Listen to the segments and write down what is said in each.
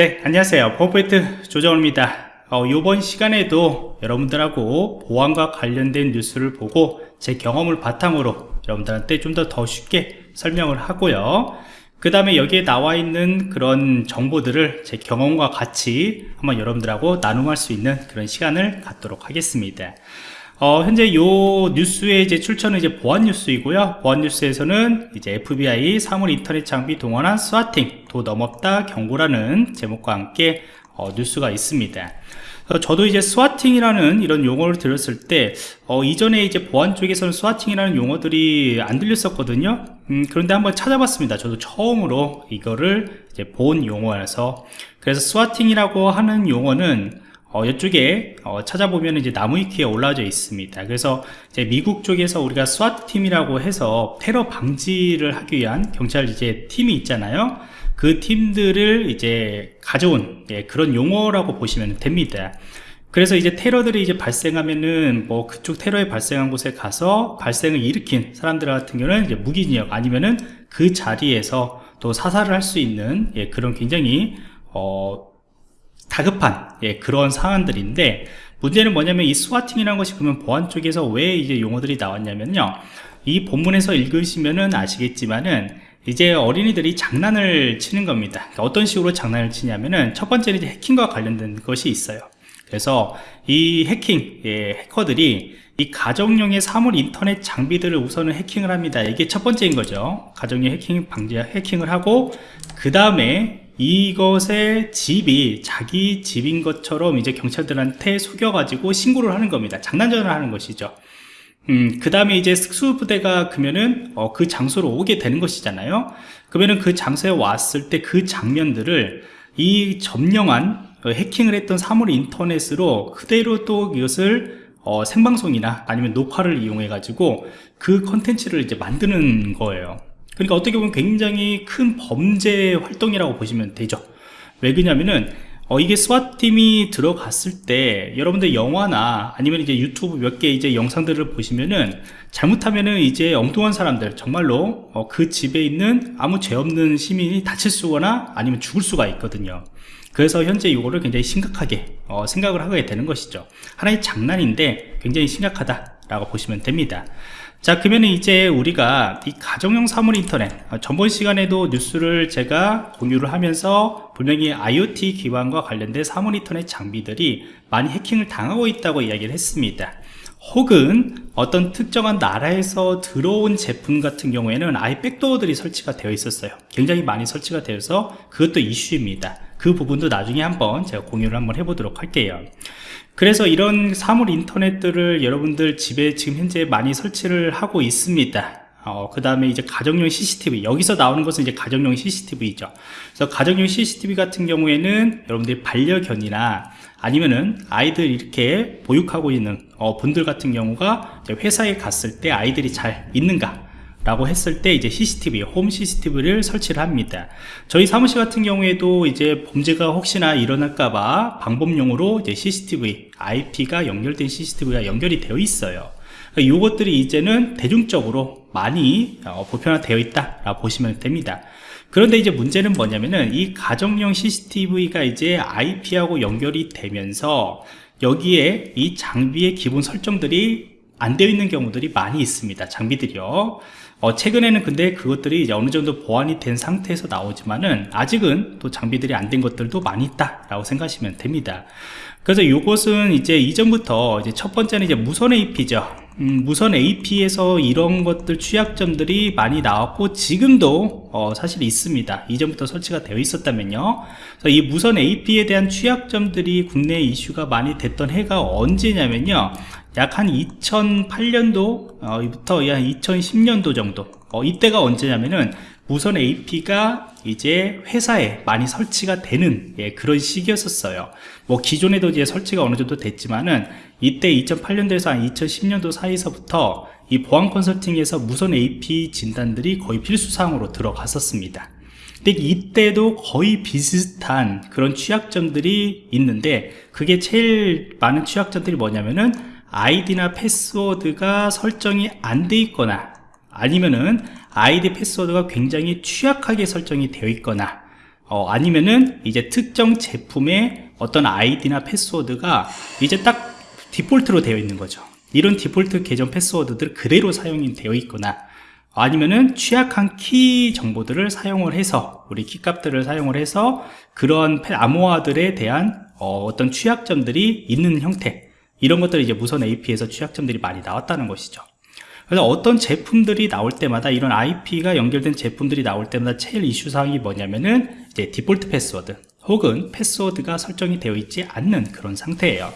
네 안녕하세요. 펌포인트 조정호입니다. 어, 이번 시간에도 여러분들하고 보안과 관련된 뉴스를 보고 제 경험을 바탕으로 여러분들한테 좀더더 쉽게 설명을 하고요. 그 다음에 여기에 나와 있는 그런 정보들을 제 경험과 같이 한번 여러분들하고 나눔할 수 있는 그런 시간을 갖도록 하겠습니다 어, 현재 요 뉴스의 이제 출처는 이제 보안 뉴스이고요. 보안 뉴스에서는 이제 FBI 사물 인터넷 장비 동원한 swatting 도 넘었다 경고라는 제목과 함께 어, 뉴스가 있습니다. 어, 저도 이제 swatting이라는 이런 용어를 들었을 때 어, 이전에 이제 보안 쪽에서는 swatting이라는 용어들이 안 들렸었거든요. 음, 그런데 한번 찾아봤습니다. 저도 처음으로 이거를 이제 본 용어라서 그래서 swatting이라고 하는 용어는 어, 이쪽에 어, 찾아보면 이제 나무위키에 올라져 있습니다. 그래서 미국 쪽에서 우리가 SWAT 팀이라고 해서 테러 방지를 하기 위한 경찰 이제 팀이 있잖아요. 그 팀들을 이제 가져온 예, 그런 용어라고 보시면 됩니다. 그래서 이제 테러들이 이제 발생하면은 뭐 그쪽 테러에 발생한 곳에 가서 발생을 일으킨 사람들 같은 경우는 이제 무기징역 아니면은 그 자리에서 또 사살을 할 수 있는 예, 그런 굉장히 어, 다급한 예, 그런 상황들인데 문제는 뭐냐면 이 스와팅이라는 것이 그러면 보안 쪽에서 왜 이제 용어들이 나왔냐면요. 이 본문에서 읽으시면은 아시겠지만은 이제 어린이들이 장난을 치는 겁니다. 그러니까 어떤 식으로 장난을 치냐면은 첫 번째는 이제 해킹과 관련된 것이 있어요. 그래서 이 해킹 예, 해커들이 이 가정용의 사물 인터넷 장비들을 우선은 해킹을 합니다. 이게 첫 번째인 거죠. 가정용 해킹 방지 해킹을 하고 그 다음에 이것의 집이 자기 집인 것처럼 이제 경찰들한테 속여가지고 신고를 하는 겁니다. 장난전을 하는 것이죠. 음, 그 다음에 이제 특수부대가 그러면은 어, 그 장소로 오게 되는 것이잖아요. 그러면은 그 장소에 왔을 때 그 장면들을 이 점령한 어, 해킹을 했던 사물 인터넷으로 그대로 또 이것을 어, 생방송이나 아니면 녹화를 이용해 가지고 그 컨텐츠를 이제 만드는 거예요. 그러니까 어떻게 보면 굉장히 큰 범죄 활동이라고 보시면 되죠. 왜 그러냐면은 어, 이게 스와팀이 들어갔을 때 여러분들 영화나 아니면 이제 유튜브 몇 개 이제 영상들을 보시면은 잘못하면은 이제 엉뚱한 사람들 정말로 어, 그 집에 있는 아무 죄 없는 시민이 다칠 수거나 아니면 죽을 수가 있거든요. 그래서 현재 이거를 굉장히 심각하게 어, 생각을 하게 되는 것이죠. 하나의 장난인데 굉장히 심각하다 라고 보시면 됩니다 자 그러면 이제 우리가 이 가정용 사물 인터넷 어, 전번 시간에도 뉴스를 제가 공유를 하면서 분명히 IoT 기반과 관련된 사물 인터넷 장비들이 많이 해킹을 당하고 있다고 이야기를 했습니다. 혹은 어떤 특정한 나라에서 들어온 제품 같은 경우에는 아예 백도어들이 설치가 되어 있었어요. 굉장히 많이 설치가 되어서 그것도 이슈입니다 그 부분도 나중에 한번 제가 공유를 한번 해보도록 할게요. 그래서 이런 사물 인터넷들을 여러분들 집에 지금 현재 많이 설치를 하고 있습니다. 어, 그 다음에 이제 가정용 CCTV 여기서 나오는 것은 이제 가정용 CCTV죠. 그래서 가정용 CCTV 같은 경우에는 여러분들이 반려견이나 아니면은 아이들 이렇게 보육하고 있는 어, 분들 같은 경우가 회사에 갔을 때 아이들이 잘 있는가 라고 했을 때 이제 CCTV, 홈 CCTV를 설치를 합니다. 저희 사무실 같은 경우에도 이제 범죄가 혹시나 일어날까봐 방법용으로 이제 CCTV, IP가 연결된 CCTV가 연결이 되어 있어요. 이것들이 그러니까 이제는 대중적으로 많이 어, 보편화되어 있다라고 보시면 됩니다. 그런데 이제 문제는 뭐냐면은 이 가정용 CCTV가 이제 IP하고 연결이 되면서 여기에 이 장비의 기본 설정들이 안 되어 있는 경우들이 많이 있습니다. 장비들이요. 어, 최근에는 근데 그것들이 이제 어느 정도 보완이 된 상태에서 나오지만은 아직은 또 장비들이 안 된 것들도 많이 있다 라고 생각하시면 됩니다. 그래서 이것은 이제 이전부터 이제 첫 번째는 이제 무선 AP죠. 음, 무선 AP에서 이런 것들 취약점들이 많이 나왔고 지금도 어, 사실 있습니다. 이전부터 설치가 되어 있었다면요. 이 무선 AP에 대한 취약점들이 국내 이슈가 많이 됐던 해가 언제냐면요. 약 한 2008년도부터 한 2010년도 정도 어, 이때가 언제냐면은 무선 AP가 이제 회사에 많이 설치가 되는 예, 그런 시기였었어요. 뭐 기존에도 이제 설치가 어느 정도 됐지만은 이때 2008년도에서 한 2010년도 사이서부터 이 보안 컨설팅에서 무선 AP 진단들이 거의 필수사항으로 들어갔었습니다. 근데 이때도 거의 비슷한 그런 취약점들이 있는데 그게 제일 많은 취약점들이 뭐냐면은 아이디나 패스워드가 설정이 안 돼 있거나 아니면은 아이디 패스워드가 굉장히 취약하게 설정이 되어 있거나 어, 아니면은 이제 특정 제품의 어떤 아이디나 패스워드가 이제 딱 디폴트로 되어 있는 거죠. 이런 디폴트 계정 패스워드들 그대로 사용이 되어 있거나 아니면은 취약한 키 정보들을 사용을 해서 우리 키 값들을 사용을 해서 그런 패- 암호화들에 대한 어, 떤 취약점들이 있는 형태 이런 것들이 이제 무선 AP에서 취약점들이 많이 나왔다는 것이죠 그래서 어떤 제품들이 나올 때마다 이런 IP가 연결된 제품들이 나올 때마다 제일 이슈 사항이 뭐냐면은 이제 디폴트 패스워드 혹은 패스워드가 설정이 되어 있지 않는 그런 상태예요.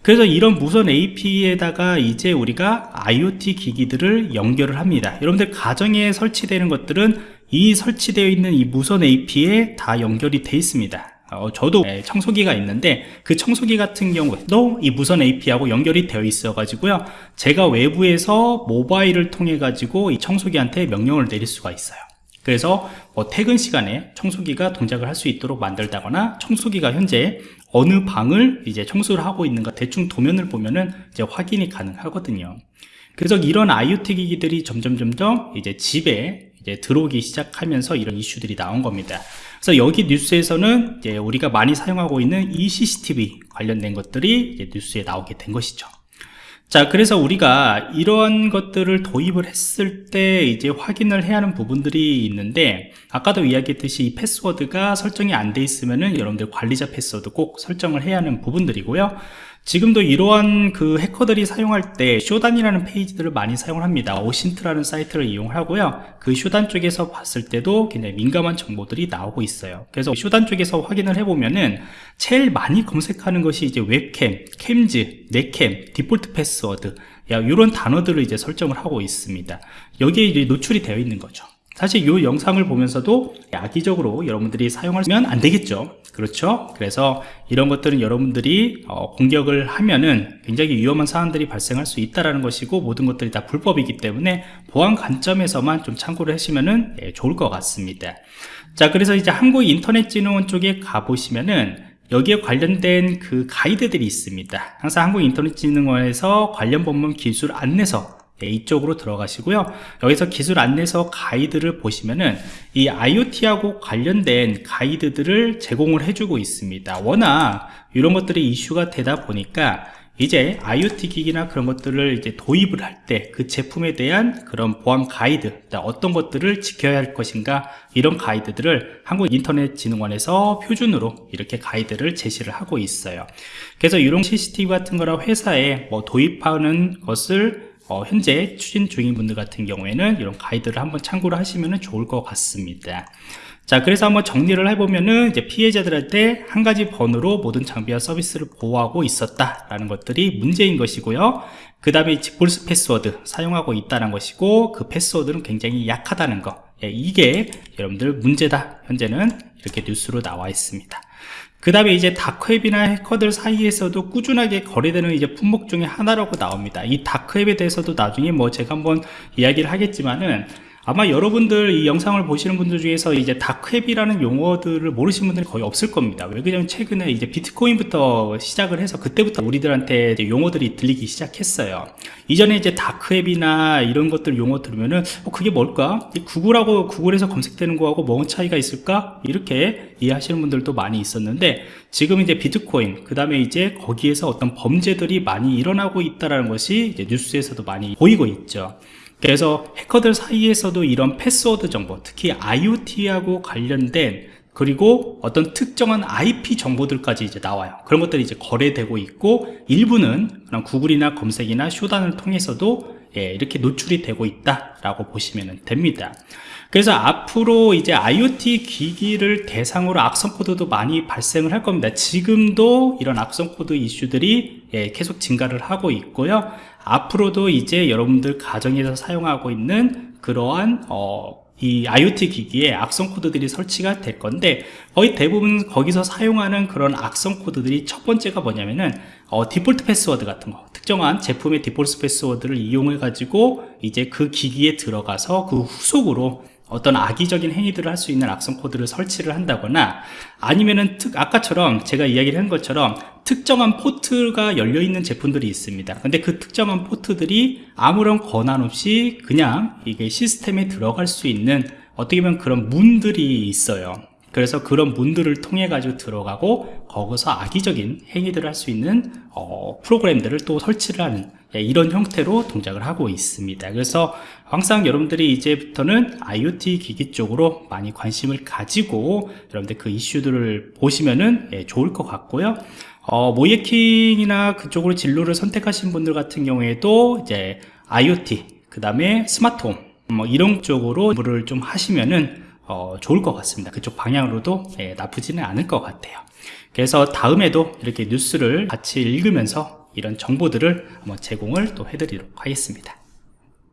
그래서 이런 무선 AP에다가 이제 우리가 IoT 기기들을 연결을 합니다. 여러분들 가정에 설치되는 것들은 이 설치되어 있는 이 무선 AP에 다 연결이 돼 있습니다. 어, 저도 예, 청소기가 있는데 그 청소기 같은 경우에도 이 무선 AP하고 연결이 되어 있어 가지고요. 제가 외부에서 모바일을 통해 가지고 이 청소기한테 명령을 내릴 수가 있어요. 그래서 뭐 퇴근 시간에 청소기가 동작을 할 수 있도록 만들다거나 청소기가 현재 어느 방을 이제 청소를 하고 있는가 대충 도면을 보면은 이제 확인이 가능하거든요. 그래서 이런 IoT 기기들이 점점 점점 이제 집에 이제 들어오기 시작하면서 이런 이슈들이 나온 겁니다. 그래서 여기 뉴스에서는 이제 우리가 많이 사용하고 있는 이 CCTV 관련된 것들이 뉴스에 나오게 된 것이죠. 자, 그래서 우리가 이런 것들을 도입을 했을 때 이제 확인을 해야 하는 부분들이 있는데, 아까도 이야기했듯이 이 패스워드가 설정이 안 돼 있으면은 여러분들 관리자 패스워드 꼭 설정을 해야 하는 부분들이고요. 지금도 이러한 그 해커들이 사용할 때 Shodan이라는 페이지들을 많이 사용을 합니다. OSINT라는 사이트를 이용하고요. 그 Shodan 쪽에서 봤을 때도 굉장히 민감한 정보들이 나오고 있어요. 그래서 Shodan 쪽에서 확인을 해보면은 제일 많이 검색하는 것이 이제 webcam, cams, netcam, default password 야, 이런 단어들을 이제 설정을 하고 있습니다. 여기에 이제 노출이 되어 있는 거죠. 사실 이 영상을 보면서도 악의적으로 여러분들이 사용하면 안 되겠죠. 그렇죠? 그래서 이런 것들은 여러분들이 어, 공격을 하면은 굉장히 위험한 사안들이 발생할 수 있다는 것이고 모든 것들이 다 불법이기 때문에 보안 관점에서만 좀 참고를 하시면은 예, 좋을 것 같습니다. 자 그래서 이제 한국인터넷진흥원 쪽에 가보시면은 여기에 관련된 그 가이드들이 있습니다. 항상 한국인터넷진흥원에서 관련 법문 기술 안내서 네, 이쪽으로 들어가시고요. 여기서 기술 안내서 가이드를 보시면은 이 IoT하고 관련된 가이드들을 제공을 해주고 있습니다. 워낙 이런 것들이 이슈가 되다 보니까 이제 IoT 기기나 그런 것들을 이제 도입을 할 때 그 제품에 대한 그런 보안 가이드 어떤 것들을 지켜야 할 것인가 이런 가이드들을 한국인터넷진흥원에서 표준으로 이렇게 가이드를 제시를 하고 있어요. 그래서 이런 CCTV 같은 거라 회사에 뭐 도입하는 것을 어, 현재 추진 중인 분들 같은 경우에는 이런 가이드를 한번 참고를 하시면 좋을 것 같습니다. 자, 그래서 한번 정리를 해보면은 이제 피해자들한테 한 가지 번호로 모든 장비와 서비스를 보호하고 있었다라는 것들이 문제인 것이고요. 그 다음에 디폴트 패스워드 사용하고 있다는 것이고 그 패스워드는 굉장히 약하다는 거. 예, 이게 여러분들 문제다. 현재는 이렇게 뉴스로 나와 있습니다. 그 다음에 이제 다크웹이나 해커들 사이에서도 꾸준하게 거래되는 이제 품목 중에 하나라고 나옵니다. 이 다크웹에 대해서도 나중에 뭐 제가 한번 이야기를 하겠지만은 아마 여러분들 이 영상을 보시는 분들 중에서 이제 다크웹이라는 용어들을 모르시는 분들이 거의 없을 겁니다. 왜 그러냐면 최근에 이제 비트코인부터 시작을 해서 그때부터 우리들한테 용어들이 들리기 시작했어요. 이전에 이제 다크웹이나 이런 것들 용어 들으면은 어, 그게 뭘까? 구글하고 구글에서 검색되는 거하고 뭔 차이가 있을까? 이렇게 이해하시는 분들도 많이 있었는데 지금 이제 비트코인 그 다음에 이제 거기에서 어떤 범죄들이 많이 일어나고 있다라는 것이 뉴스에서도 많이 보이고 있죠. 그래서 해커들 사이에서도 이런 패스워드 정보, 특히 IoT하고 관련된 그리고 어떤 특정한 IP 정보들까지 이제 나와요. 그런 것들이 이제 거래되고 있고 일부는 그런 구글이나 검색이나 Shodan을 통해서도 예, 이렇게 노출이 되고 있다라고 보시면 됩니다. 그래서 앞으로 이제 IoT 기기를 대상으로 악성 코드도 많이 발생을 할 겁니다. 지금도 이런 악성 코드 이슈들이 예, 계속 증가를 하고 있고요. 앞으로도 이제 여러분들 가정에서 사용하고 있는 그러한 어, 이 IoT 기기에 악성 코드들이 설치가 될 건데 거의 대부분 거기서 사용하는 그런 악성 코드들이 첫 번째가 뭐냐면은 어, 디폴트 패스워드 같은 거. 특정한 제품의 디폴트 패스워드를 이용해 가지고 이제 그 기기에 들어가서 그 후속으로 어떤 악의적인 행위들을 할 수 있는 악성 코드를 설치를 한다거나 아니면은 특 아까처럼 제가 이야기를 한 것처럼 특정한 포트가 열려 있는 제품들이 있습니다. 근데 그 특정한 포트들이 아무런 권한 없이 그냥 이게 시스템에 들어갈 수 있는 어떻게 보면 그런 문들이 있어요 그래서 그런 문들을 통해 가지고 들어가고 거기서 악의적인 행위들을 할 수 있는 어, 프로그램들을 또 설치를 하는 예, 이런 형태로 동작을 하고 있습니다. 그래서 항상 여러분들이 이제부터는 IoT 기기 쪽으로 많이 관심을 가지고 여러분들 그 이슈들을 보시면은 예, 좋을 것 같고요. 어, 모예킹이나 그쪽으로 진로를 선택하신 분들 같은 경우에도 이제 IoT 그 다음에 스마트홈 뭐 이런 쪽으로 공부를 좀 하시면은 어, 좋을 것 같습니다. 그쪽 방향으로도 예, 나쁘지는 않을 것 같아요. 그래서 다음에도 이렇게 뉴스를 같이 읽으면서 이런 정보들을 한번 제공을 또 해드리도록 하겠습니다